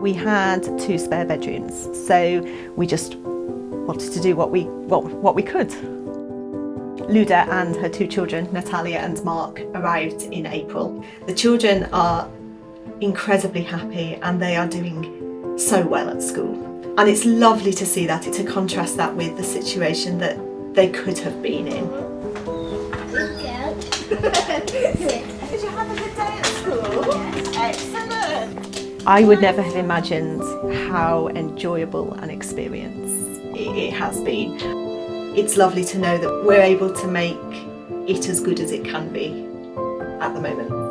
We had two spare bedrooms, so we just wanted to do what we, what, what we could. Luda and her two children, Natalia and Mark, arrived in April. The children are incredibly happy and they are doing so well at school. And it's lovely to see that, to contrast that with the situation that they could have been in. Did you have a good day at school? Yes. Excellent. I would never have imagined how enjoyable an experience it, has been. It's lovely to know that we're able to make it as good as it can be at the moment.